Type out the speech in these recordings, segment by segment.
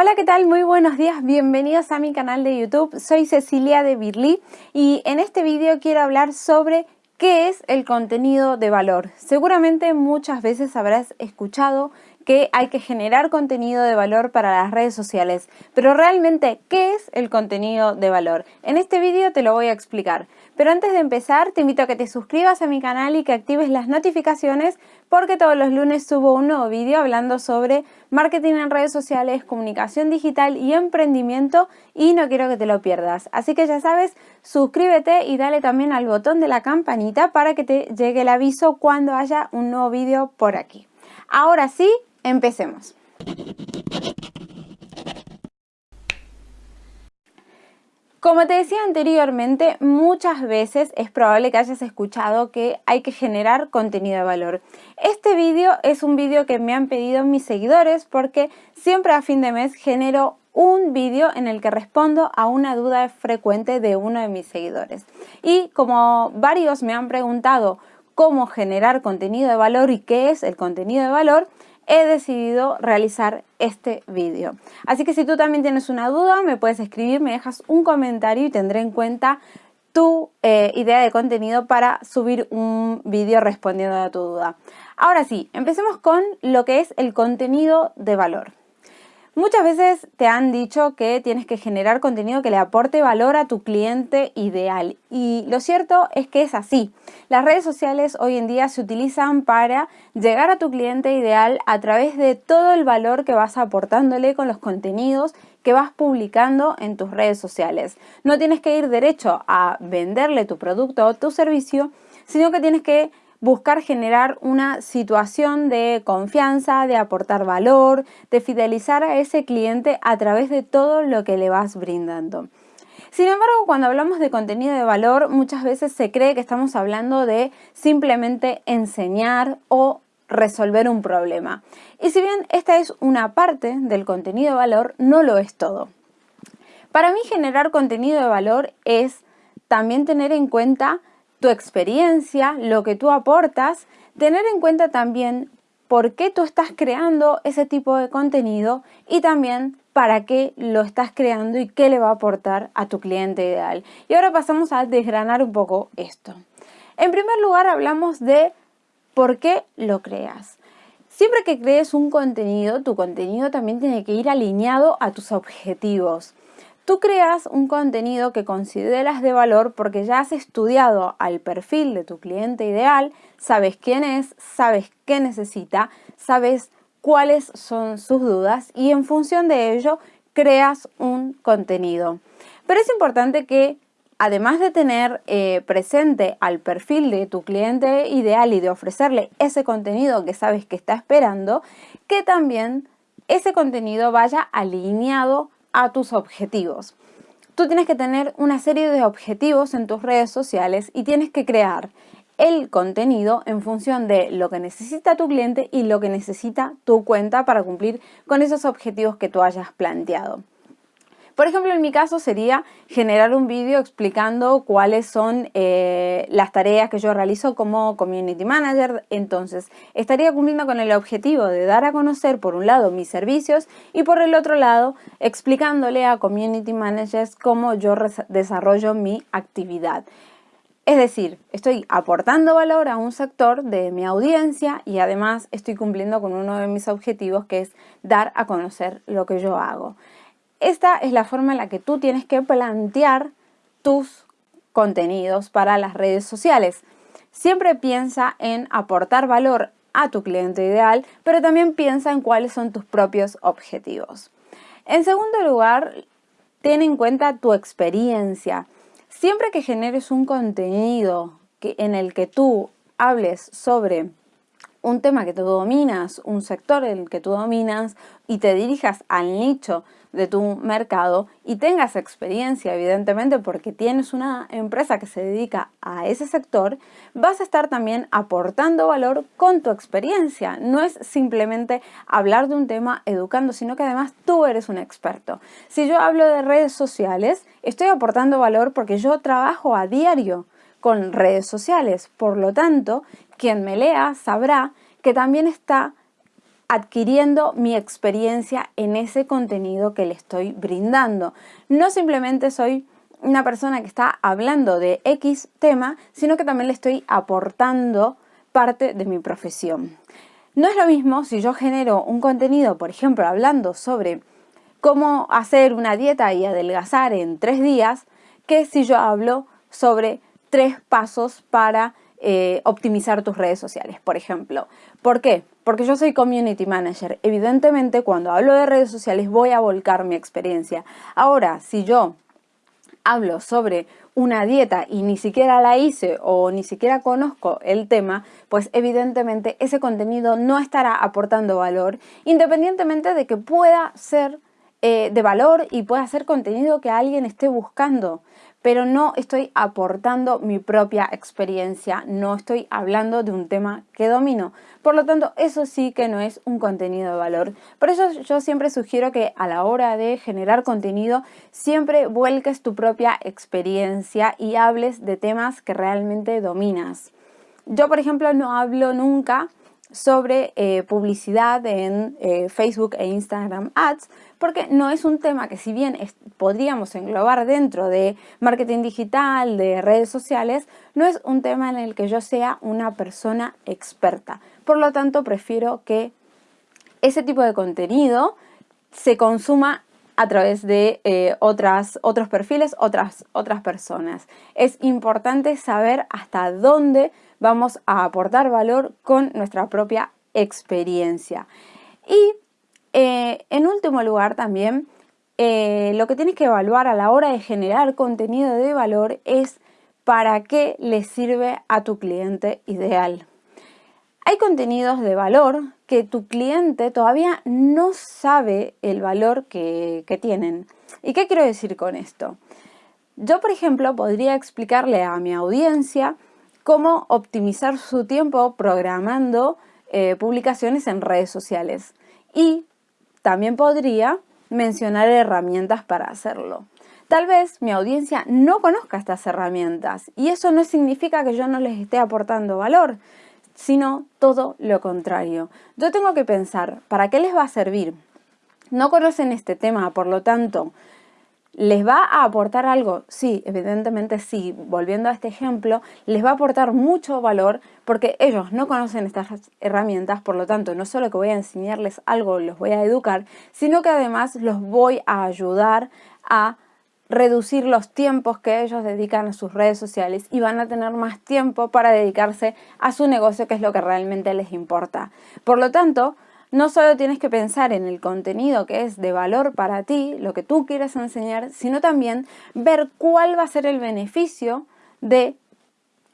Hola, ¿qué tal? Muy buenos días, bienvenidos a mi canal de YouTube. Soy Cecilia de Birly y en este vídeo quiero hablar sobre qué es el contenido de valor. Seguramente muchas veces habrás escuchado que hay que generar contenido de valor para las redes sociales. Pero realmente, ¿qué es el contenido de valor? En este vídeo te lo voy a explicar. Pero antes de empezar, te invito a que te suscribas a mi canal y que actives las notificaciones porque todos los lunes subo un nuevo vídeo hablando sobre marketing en redes sociales, comunicación digital y emprendimiento y no quiero que te lo pierdas. Así que ya sabes, suscríbete y dale también al botón de la campanita para que te llegue el aviso cuando haya un nuevo vídeo por aquí. Ahora sí, Empecemos. Como te decía anteriormente, muchas veces es probable que hayas escuchado que hay que generar contenido de valor. Este vídeo es un vídeo que me han pedido mis seguidores porque siempre a fin de mes genero un vídeo en el que respondo a una duda frecuente de uno de mis seguidores. Y como varios me han preguntado cómo generar contenido de valor y qué es el contenido de valor, he decidido realizar este vídeo. Así que si tú también tienes una duda, me puedes escribir, me dejas un comentario y tendré en cuenta tu eh, idea de contenido para subir un vídeo respondiendo a tu duda. Ahora sí, empecemos con lo que es el contenido de valor. Muchas veces te han dicho que tienes que generar contenido que le aporte valor a tu cliente ideal y lo cierto es que es así. Las redes sociales hoy en día se utilizan para llegar a tu cliente ideal a través de todo el valor que vas aportándole con los contenidos que vas publicando en tus redes sociales. No tienes que ir derecho a venderle tu producto o tu servicio, sino que tienes que buscar generar una situación de confianza, de aportar valor, de fidelizar a ese cliente a través de todo lo que le vas brindando. Sin embargo, cuando hablamos de contenido de valor, muchas veces se cree que estamos hablando de simplemente enseñar o resolver un problema. Y si bien esta es una parte del contenido de valor, no lo es todo. Para mí generar contenido de valor es también tener en cuenta tu experiencia, lo que tú aportas, tener en cuenta también por qué tú estás creando ese tipo de contenido y también para qué lo estás creando y qué le va a aportar a tu cliente ideal. Y ahora pasamos a desgranar un poco esto. En primer lugar hablamos de por qué lo creas. Siempre que crees un contenido, tu contenido también tiene que ir alineado a tus objetivos. Tú creas un contenido que consideras de valor porque ya has estudiado al perfil de tu cliente ideal, sabes quién es, sabes qué necesita, sabes cuáles son sus dudas y en función de ello creas un contenido. Pero es importante que además de tener eh, presente al perfil de tu cliente ideal y de ofrecerle ese contenido que sabes que está esperando, que también ese contenido vaya alineado a tus objetivos. Tú tienes que tener una serie de objetivos en tus redes sociales y tienes que crear el contenido en función de lo que necesita tu cliente y lo que necesita tu cuenta para cumplir con esos objetivos que tú hayas planteado. Por ejemplo, en mi caso sería generar un vídeo explicando cuáles son eh, las tareas que yo realizo como Community Manager. Entonces, estaría cumpliendo con el objetivo de dar a conocer, por un lado, mis servicios y por el otro lado, explicándole a Community Managers cómo yo desarrollo mi actividad. Es decir, estoy aportando valor a un sector de mi audiencia y además estoy cumpliendo con uno de mis objetivos que es dar a conocer lo que yo hago. Esta es la forma en la que tú tienes que plantear tus contenidos para las redes sociales. Siempre piensa en aportar valor a tu cliente ideal, pero también piensa en cuáles son tus propios objetivos. En segundo lugar, ten en cuenta tu experiencia. Siempre que generes un contenido en el que tú hables sobre un tema que tú dominas, un sector en el que tú dominas y te dirijas al nicho de tu mercado y tengas experiencia, evidentemente, porque tienes una empresa que se dedica a ese sector, vas a estar también aportando valor con tu experiencia. No es simplemente hablar de un tema educando, sino que además tú eres un experto. Si yo hablo de redes sociales, estoy aportando valor porque yo trabajo a diario con redes sociales. Por lo tanto, quien me lea sabrá que también está adquiriendo mi experiencia en ese contenido que le estoy brindando. No simplemente soy una persona que está hablando de X tema, sino que también le estoy aportando parte de mi profesión. No es lo mismo si yo genero un contenido, por ejemplo, hablando sobre cómo hacer una dieta y adelgazar en tres días, que si yo hablo sobre tres pasos para eh, optimizar tus redes sociales, por ejemplo. ¿Por qué? Porque yo soy community manager. Evidentemente, cuando hablo de redes sociales voy a volcar mi experiencia. Ahora, si yo hablo sobre una dieta y ni siquiera la hice o ni siquiera conozco el tema, pues evidentemente ese contenido no estará aportando valor, independientemente de que pueda ser eh, de valor y pueda ser contenido que alguien esté buscando pero no estoy aportando mi propia experiencia, no estoy hablando de un tema que domino. Por lo tanto, eso sí que no es un contenido de valor. Por eso yo siempre sugiero que a la hora de generar contenido, siempre vuelques tu propia experiencia y hables de temas que realmente dominas. Yo, por ejemplo, no hablo nunca sobre eh, publicidad en eh, Facebook e Instagram Ads, porque no es un tema que si bien podríamos englobar dentro de marketing digital, de redes sociales, no es un tema en el que yo sea una persona experta. Por lo tanto, prefiero que ese tipo de contenido se consuma a través de eh, otras, otros perfiles, otras, otras personas. Es importante saber hasta dónde vamos a aportar valor con nuestra propia experiencia. Y eh, en último lugar también, eh, lo que tienes que evaluar a la hora de generar contenido de valor es para qué le sirve a tu cliente ideal. Hay contenidos de valor que tu cliente todavía no sabe el valor que, tienen. ¿Y qué quiero decir con esto? Yo, por ejemplo, podría explicarle a mi audiencia cómo optimizar su tiempo programando eh, publicaciones en redes sociales. Y también podría mencionar herramientas para hacerlo. Tal vez mi audiencia no conozca estas herramientas y eso no significa que yo no les esté aportando valor, sino todo lo contrario. Yo tengo que pensar, ¿para qué les va a servir? No conocen este tema, por lo tanto, ¿Les va a aportar algo? Sí, evidentemente sí. Volviendo a este ejemplo, les va a aportar mucho valor porque ellos no conocen estas herramientas, por lo tanto, no solo que voy a enseñarles algo, los voy a educar, sino que además los voy a ayudar a reducir los tiempos que ellos dedican a sus redes sociales y van a tener más tiempo para dedicarse a su negocio, que es lo que realmente les importa. Por lo tanto, no solo tienes que pensar en el contenido que es de valor para ti, lo que tú quieres enseñar, sino también ver cuál va a ser el beneficio de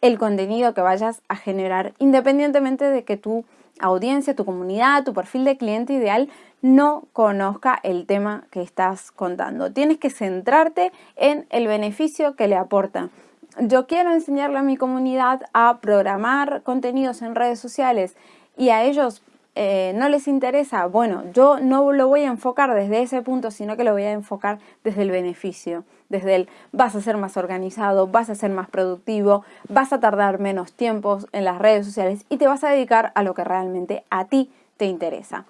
el contenido que vayas a generar, independientemente de que tu audiencia, tu comunidad, tu perfil de cliente ideal no conozca el tema que estás contando. Tienes que centrarte en el beneficio que le aporta. Yo quiero enseñarle a mi comunidad a programar contenidos en redes sociales y a ellos eh, no les interesa, bueno, yo no lo voy a enfocar desde ese punto, sino que lo voy a enfocar desde el beneficio, desde el vas a ser más organizado, vas a ser más productivo, vas a tardar menos tiempos en las redes sociales y te vas a dedicar a lo que realmente a ti te interesa.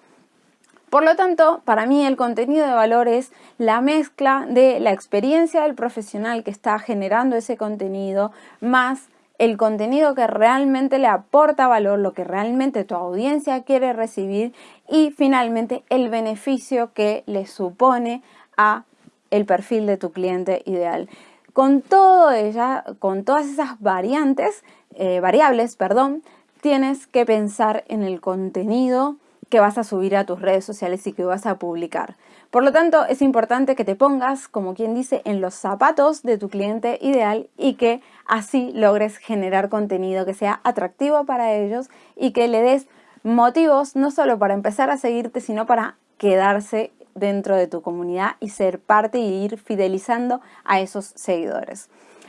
Por lo tanto, para mí el contenido de valor es la mezcla de la experiencia del profesional que está generando ese contenido más el contenido que realmente le aporta valor, lo que realmente tu audiencia quiere recibir y finalmente el beneficio que le supone a el perfil de tu cliente ideal. Con todo ella, con todas esas variantes, eh, variables, perdón, tienes que pensar en el contenido que vas a subir a tus redes sociales y que vas a publicar. Por lo tanto, es importante que te pongas, como quien dice, en los zapatos de tu cliente ideal y que así logres generar contenido que sea atractivo para ellos y que le des motivos no solo para empezar a seguirte, sino para quedarse dentro de tu comunidad y ser parte y ir fidelizando a esos seguidores.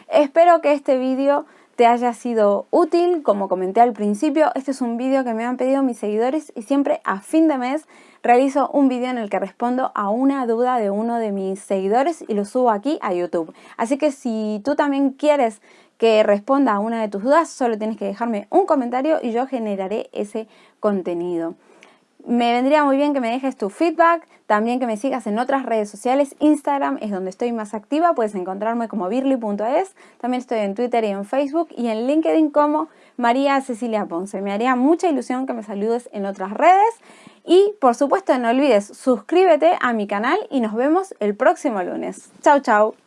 Espero que este vídeo te haya sido útil. Como comenté al principio, este es un vídeo que me han pedido mis seguidores y siempre a fin de mes realizo un vídeo en el que respondo a una duda de uno de mis seguidores y lo subo aquí a YouTube. Así que si tú también quieres que responda a una de tus dudas, solo tienes que dejarme un comentario y yo generaré ese contenido. Me vendría muy bien que me dejes tu feedback, también que me sigas en otras redes sociales. Instagram es donde estoy más activa, puedes encontrarme como birly.es. También estoy en Twitter y en Facebook y en LinkedIn como María Cecilia Ponce. Me haría mucha ilusión que me saludes en otras redes. Y por supuesto no olvides suscríbete a mi canal y nos vemos el próximo lunes. Chau chau.